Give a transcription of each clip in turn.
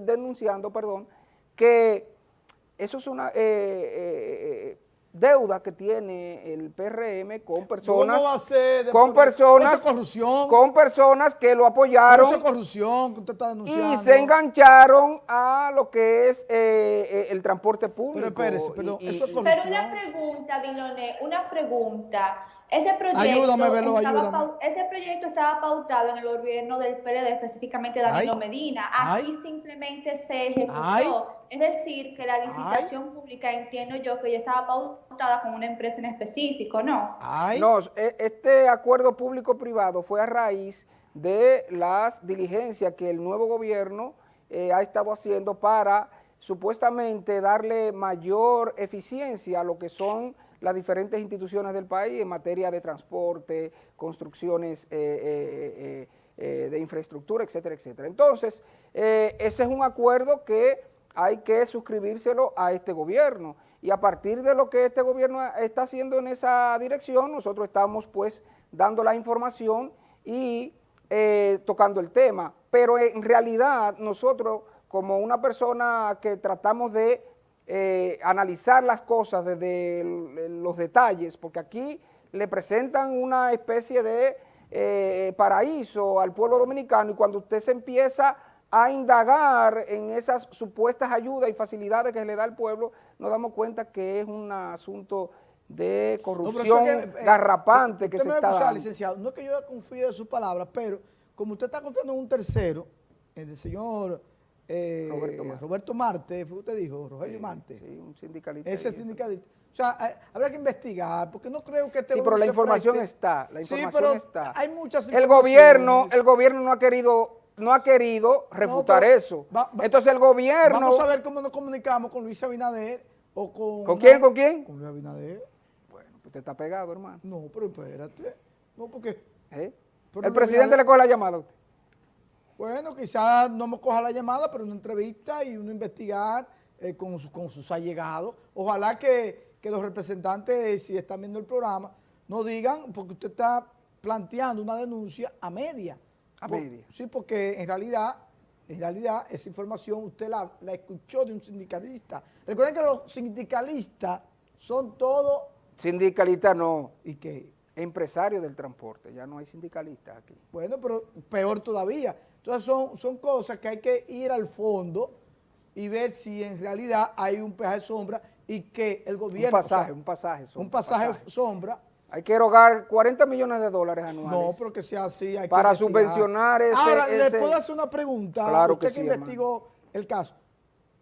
denunciando, perdón, que eso es una... Eh, eh, deuda que tiene el PRM con personas con personas corrupción, con personas que lo apoyaron corrupción que usted está denunciando. y se engancharon a lo que es eh, eh, el transporte público pero espérese, pero eso es corrupción pero una pregunta Diloné una pregunta ese proyecto, ayúdame, ese proyecto estaba pautado en el gobierno del PRD, específicamente Danilo Medina. Aquí simplemente se ejecutó. Es decir, que la licitación pública, entiendo yo, que ya estaba pautada con una empresa en específico, ¿no? No, e, este acuerdo público-privado fue a raíz de las diligencias que el nuevo gobierno eh, ha estado haciendo para supuestamente darle mayor eficiencia a lo que son las diferentes instituciones del país en materia de transporte, construcciones eh, eh, eh, de infraestructura, etcétera, etcétera. Entonces, ese es un acuerdo que hay que suscribírselo a este gobierno y a partir de lo que este gobierno está haciendo en esa dirección, nosotros estamos pues dando la información y tocando el tema, pero en realidad nosotros como una persona que tratamos de eh, analizar las cosas desde los detalles, porque aquí le presentan una especie de eh, paraíso al pueblo dominicano y cuando usted se empieza a indagar en esas supuestas ayudas y facilidades que le da al pueblo, nos damos cuenta que es un asunto de corrupción eh, garrapante que se está dando. licenciado, no es que yo confíe en sus palabras, pero como usted está confiando en un tercero, en el señor eh, Roberto, Marte. fue usted dijo, Rogelio Marte. Sí, un sindicalista. Ese sindicalista. O sea, habrá que investigar, porque no creo que este Sí, pero la información está, la información sí, pero está. hay muchas El gobierno, el gobierno no ha querido no ha querido refutar eso. Entonces el gobierno... Vamos a ver cómo nos comunicamos con Luis Abinader o con... ¿Con quién, con quién? Con Luis Abinader. Bueno, pues usted está pegado, hermano. No, pero espérate. No, porque... ¿Eh? El presidente le coge la llamada a usted. Bueno, quizás no me coja la llamada, pero una entrevista y uno investigar eh, con, con, sus allegados. Ojalá que, los representantes, si están viendo el programa, no digan, porque usted está planteando una denuncia a media. A media. Sí, porque en realidad, en realidad esa información usted la, la escuchó de un sindicalista. Recuerden que los sindicalistas son todos... Sindicalistas no. ¿Y qué? Empresarios del transporte, ya no hay sindicalistas aquí. Bueno, pero peor todavía. Entonces son, son cosas que hay que ir al fondo y ver si en realidad hay un peaje sombra y que el gobierno... Un pasaje, un pasaje sombra. Un pasaje, sombra. Hay que erogar 40 millones de dólares anuales. No, pero que sea así. Hay para subvencionar ese... Ahora, ¿le puedo hacer una pregunta? Claro Usted que, investigó el caso.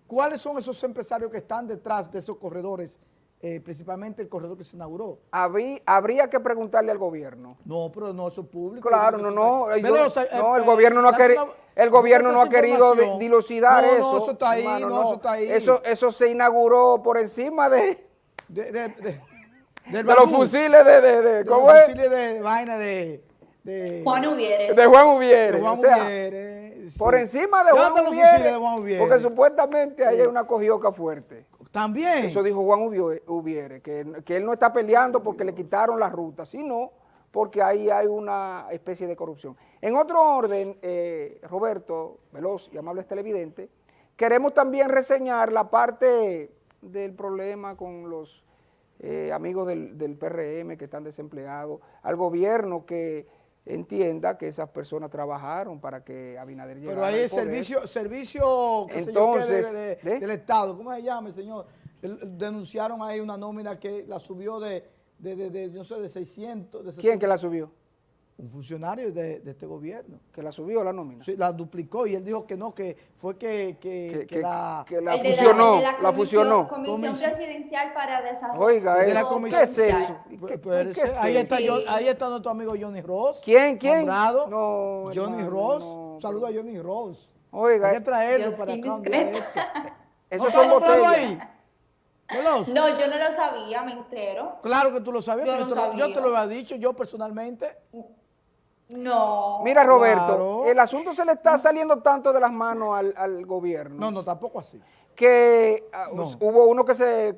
¿Cuáles son esos empresarios que están detrás de esos corredores eh, principalmente el corredor que se inauguró. habría que preguntarle al gobierno. No, pero no, eso es público. Claro, no, no. No, el gobierno no ha querido... El gobierno no ha querido dilucidar eso. No, eso está ahí, no, eso está ahí. Eso, eso se inauguró por encima de... De, de, de, los fusiles de... de, de ¿Cómo los fusiles de vaina de... De Juan Ubiere. De Juan Ubiere. De Juan Ubiere. Por encima de Juan Ubiere, de Juan Ubiere. Porque supuestamente ahí hay una cogioca fuerte. También. Eso dijo Juan Ubiere, que, él no está peleando porque le quitaron la ruta, sino porque ahí hay una especie de corrupción. En otro orden, eh, Roberto, veloz y amables televidentes, queremos también reseñar la parte del problema con los eh, amigos del, del PRM que están desempleados, al gobierno que entienda que esas personas trabajaron para que Abinader llegara Pero ahí es servicio, servicio Entonces, del Estado, ¿cómo se llama, señor? denunciaron ahí una nómina que la subió de, de, de, no sé, de 600. De ¿Quién que la subió? Un funcionario de, este gobierno. ¿Que la subió la nómina? Sí, la duplicó y él dijo que no, que fue que, que, que, la, que la fusionó, la, la, fusionó. Comisión, Presidencial para Desarrollo. Oiga, ¿qué es eso? Pues, ¿Qué, ahí, está, ahí está nuestro amigo Johnny Ross. ¿Quién, quién? no, Johnny Ross. Un saludo a Johnny Ross. Oiga. Hay que traerlo para acá. Esos son botellas. ahí? No, yo no lo sabía, me entero. Claro que tú lo sabías, pero yo, yo te lo había dicho, yo personalmente. No. Mira, Roberto, el asunto se le está saliendo tanto de las manos al, gobierno. No, no, tampoco así. Que ah, hubo uno que se,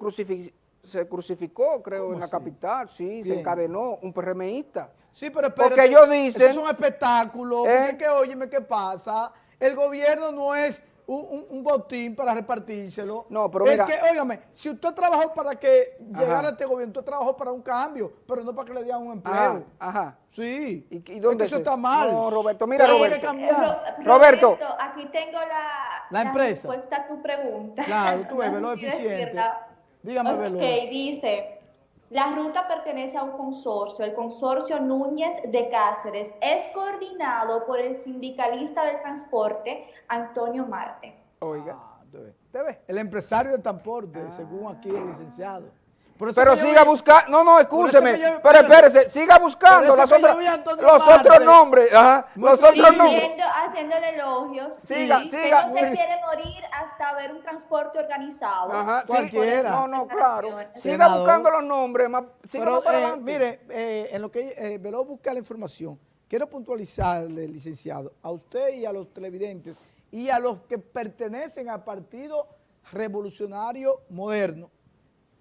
se crucificó, creo, en la capital, sí, se encadenó, un PRMista. Sí, pero espérate, porque ellos dicen... Eso es un espectáculo, porque ¿Eh? que, óyeme, ¿qué pasa? El gobierno no es un, un, botín para repartírselo. No, pero mira. Es que, óigame, si usted trabajó para que llegara a este gobierno, usted trabajó para un cambio, pero no para que le dieran un empleo. Ajá. Sí. ¿Y, y dónde es que eso está mal. No, Roberto, mira, Roberto. Roberto. Roberto. Aquí tengo la, la, empresa. respuesta a tu pregunta. Claro, tú ves, lo eficiente. Dígame, Ok, dice... La ruta pertenece a un consorcio, el consorcio Núñez de Cáceres. Es coordinado por el sindicalista del transporte, Antonio Marte. Oiga, ah, el empresario del transporte, según aquí el licenciado. Pero siga buscando, no, no, escúcheme, pero espérese, siga buscando los otros nombres, ajá, los otros nombres. Haciéndole elogios, siga, siga. no se quiere morir hasta ver un transporte organizado. Ajá, cualquiera. no, no, claro. Siga buscando los nombres, siga pero, eh, mire, eh, en lo que eh, Velo busca la información, quiero puntualizarle, licenciado, a usted y a los televidentes y a los que pertenecen al Partido Revolucionario Moderno,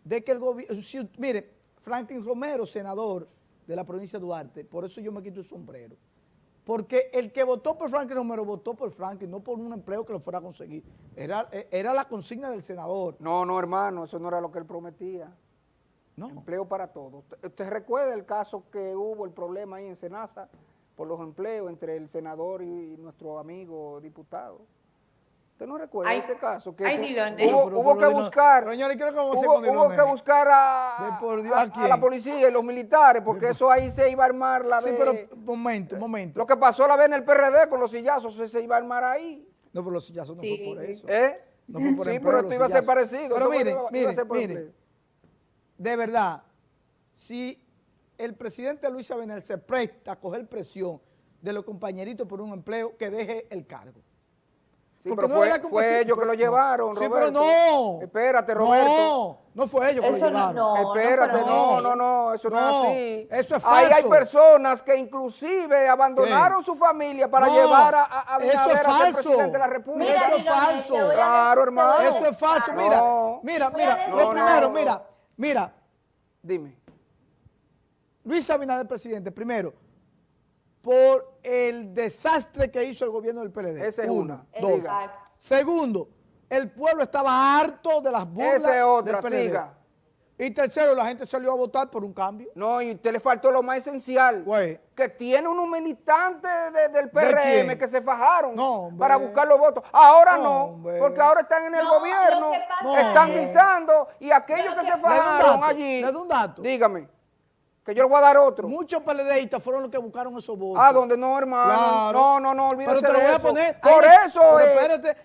de que el gobierno, mire, Franklin Romero, senador de la provincia de Duarte, por eso yo me quito el sombrero, porque el que votó por Franklin Romero votó por Franklin, no por un empleo que lo fuera a conseguir, era, era la consigna del senador. No, no hermano, eso no era lo que él prometía. No. Empleo para todos. ¿Usted recuerda el caso que hubo, el problema ahí en Senasa, por los empleos entre el senador y nuestro amigo diputado? ¿Usted no recuerda ese caso? Que hubo, que buscar, hubo, que buscar a, la policía y los militares, porque eso ahí se iba a armar la Sí, pero momento, momento. Lo que pasó la vez en el PRD con los sillazos, se iba a armar ahí. No, pero los sillazos no fue por eso. ¿Eh? No fue por Sí, pero esto iba a ser parecido. Pero mire, mire, mire, de verdad, si el presidente Luis Abinel se presta a coger presión de los compañeritos por un empleo, que deje el cargo. Sí, pero fue, fue ellos que lo llevaron, Sí, pero no. Espérate, Roberto. No, no fue ellos que lo llevaron. No, Espérate, no, no, no, eso no, es así. Eso es falso. Ahí hay personas que inclusive abandonaron su familia para llevar a, a, a eso es falso. presidente de la República. eso es falso. Claro, hermano. Eso es falso. Mira, mira, mira, lo primero, mira, mira. Dime. Luis Abinader, presidente, primero, por el desastre que hizo el gobierno del PLD. Esa es una. Dos. Segundo, el pueblo estaba harto de las burlas Esa es otra, siga. Y tercero, la gente salió a votar por un cambio. No, y usted le faltó lo más esencial. Que tiene unos militantes del PRM que se fajaron para buscar los votos. Ahora no, porque ahora están en el gobierno, están guisando y aquellos que se fajaron allí. Le doy un dato. Dígame que yo le voy a dar otro. Muchos peledeístas fueron los que buscaron esos votos. Ah, donde no, hermano. No, no, no, olvídese Pero te lo voy a poner. Por eso, espérate,